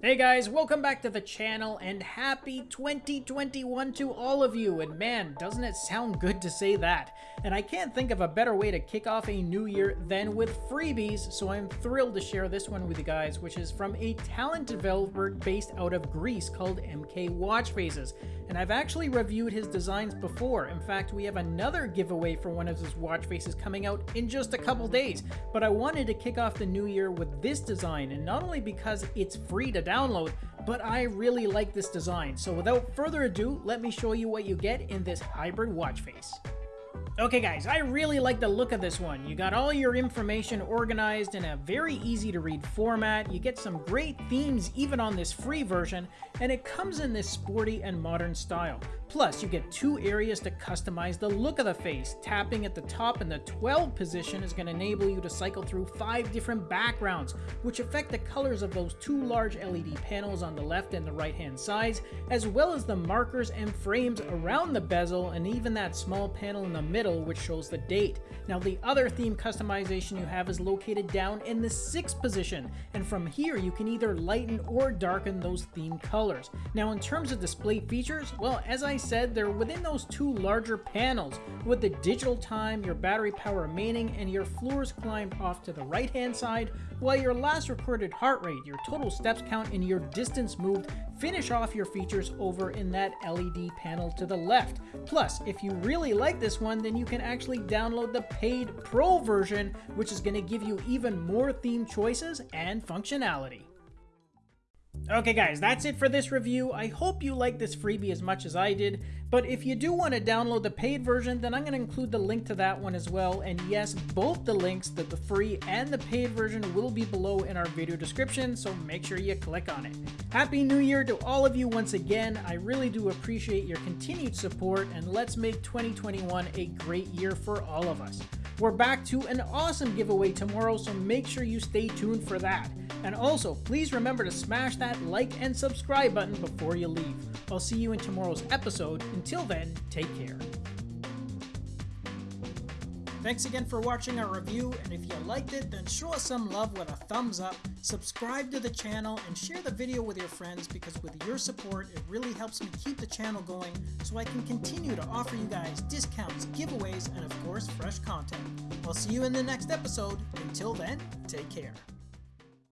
Hey guys, welcome back to the channel and happy 2021 to all of you. And man, doesn't it sound good to say that? And I can't think of a better way to kick off a new year than with freebies, so I'm thrilled to share this one with you guys, which is from a talent developer based out of Greece called MK Watch Faces. And I've actually reviewed his designs before. In fact, we have another giveaway for one of his watch faces coming out in just a couple days. But I wanted to kick off the new year with this design, and not only because it's free to download, but I really like this design. So without further ado, let me show you what you get in this hybrid watch face. Okay guys, I really like the look of this one. You got all your information organized in a very easy to read format, you get some great themes even on this free version, and it comes in this sporty and modern style. Plus, you get two areas to customize the look of the face. Tapping at the top in the 12 position is going to enable you to cycle through five different backgrounds, which affect the colors of those two large LED panels on the left and the right hand sides, as well as the markers and frames around the bezel and even that small panel in the middle which shows the date. Now the other theme customization you have is located down in the 6th position, and from here you can either lighten or darken those theme colors. Now in terms of display features, well as I said, they're within those two larger panels, with the digital time, your battery power remaining, and your floors climbed off to the right hand side, while your last recorded heart rate, your total steps count, and your distance moved finish off your features over in that LED panel to the left. Plus, if you really like this one, then you can actually download the paid Pro version, which is going to give you even more theme choices and functionality. Okay guys, that's it for this review. I hope you like this freebie as much as I did, but if you do want to download the paid version, then I'm going to include the link to that one as well. And yes, both the links, the, the free and the paid version will be below in our video description, so make sure you click on it. Happy New Year to all of you once again. I really do appreciate your continued support, and let's make 2021 a great year for all of us. We're back to an awesome giveaway tomorrow, so make sure you stay tuned for that. And also, please remember to smash that like and subscribe button before you leave. I'll see you in tomorrow's episode. Until then, take care. Thanks again for watching our review, and if you liked it, then show us some love with a thumbs up, subscribe to the channel, and share the video with your friends because with your support, it really helps me keep the channel going so I can continue to offer you guys discounts, giveaways, and of course, fresh content. I'll see you in the next episode. Until then, take care.